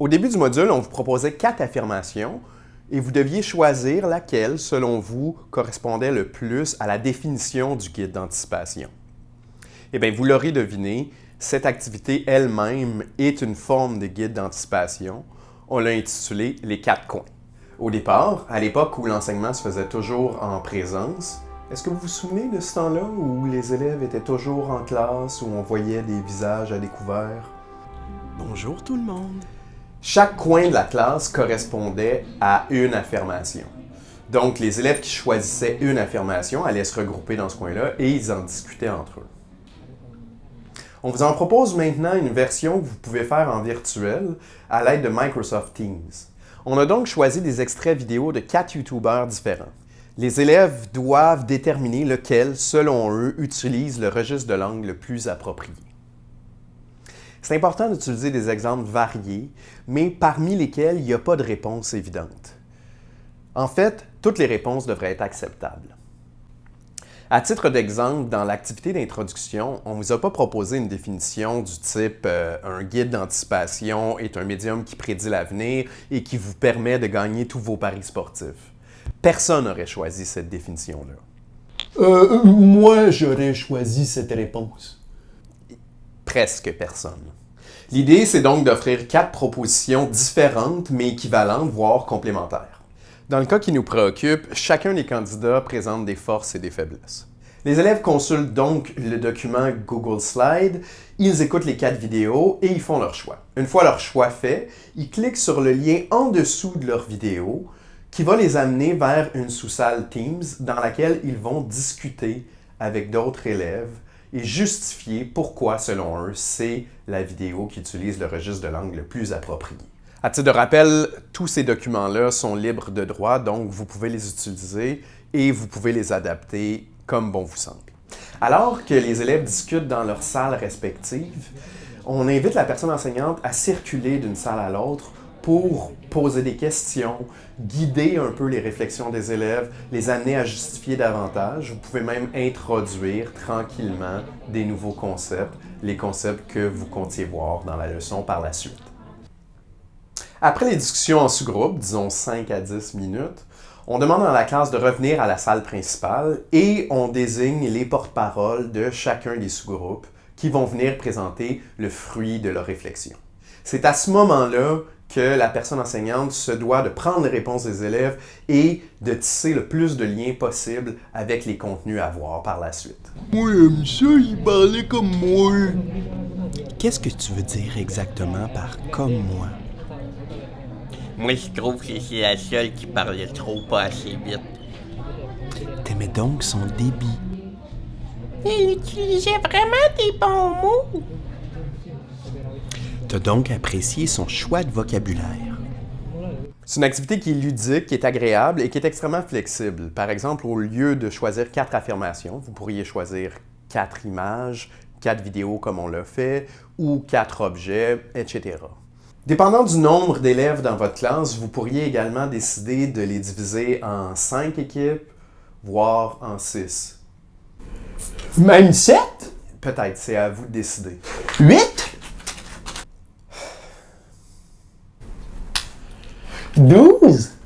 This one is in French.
Au début du module, on vous proposait quatre affirmations et vous deviez choisir laquelle, selon vous, correspondait le plus à la définition du guide d'anticipation. Eh bien, vous l'aurez deviné, cette activité elle-même est une forme de guide d'anticipation. On l'a intitulé « Les quatre coins ». Au départ, à l'époque où l'enseignement se faisait toujours en présence, est-ce que vous vous souvenez de ce temps-là où les élèves étaient toujours en classe, où on voyait des visages à découvert? Bonjour tout le monde! Chaque coin de la classe correspondait à une affirmation. Donc, les élèves qui choisissaient une affirmation allaient se regrouper dans ce coin-là et ils en discutaient entre eux. On vous en propose maintenant une version que vous pouvez faire en virtuel à l'aide de Microsoft Teams. On a donc choisi des extraits vidéo de quatre YouTubers différents. Les élèves doivent déterminer lequel, selon eux, utilise le registre de langue le plus approprié. C'est important d'utiliser des exemples variés, mais parmi lesquels il n'y a pas de réponse évidente. En fait, toutes les réponses devraient être acceptables. À titre d'exemple, dans l'activité d'introduction, on ne vous a pas proposé une définition du type euh, un guide d'anticipation est un médium qui prédit l'avenir et qui vous permet de gagner tous vos paris sportifs ». Personne n'aurait choisi cette définition-là. Euh, moi, j'aurais choisi cette réponse presque personne. L'idée, c'est donc d'offrir quatre propositions différentes mais équivalentes, voire complémentaires. Dans le cas qui nous préoccupe, chacun des candidats présente des forces et des faiblesses. Les élèves consultent donc le document Google Slide, ils écoutent les quatre vidéos et ils font leur choix. Une fois leur choix fait, ils cliquent sur le lien en dessous de leur vidéo qui va les amener vers une sous-salle Teams dans laquelle ils vont discuter avec d'autres élèves et justifier pourquoi, selon eux, c'est la vidéo qui utilise le registre de langue le plus approprié. À titre de rappel, tous ces documents-là sont libres de droit, donc vous pouvez les utiliser et vous pouvez les adapter comme bon vous semble. Alors que les élèves discutent dans leurs salles respectives, on invite la personne enseignante à circuler d'une salle à l'autre pour poser des questions, guider un peu les réflexions des élèves, les amener à justifier davantage. Vous pouvez même introduire tranquillement des nouveaux concepts, les concepts que vous comptiez voir dans la leçon par la suite. Après les discussions en sous-groupe, disons 5 à 10 minutes, on demande à la classe de revenir à la salle principale et on désigne les porte-paroles de chacun des sous-groupes qui vont venir présenter le fruit de leur réflexion. C'est à ce moment-là que la personne enseignante se doit de prendre les réponses des élèves et de tisser le plus de liens possible avec les contenus à voir par la suite. Moi, j'aime ça, il parlait comme moi. Qu'est-ce que tu veux dire exactement par « comme moi » Moi, je trouve que c'est la seule qui parlait trop pas assez vite. T'aimais donc son débit. Il utilisait vraiment des bons mots. T'as donc apprécié son choix de vocabulaire. C'est une activité qui est ludique, qui est agréable et qui est extrêmement flexible. Par exemple, au lieu de choisir quatre affirmations, vous pourriez choisir quatre images, quatre vidéos comme on l'a fait, ou quatre objets, etc. Dépendant du nombre d'élèves dans votre classe, vous pourriez également décider de les diviser en cinq équipes, voire en six. Même sept? Peut-être, c'est à vous de décider. Huit? dudes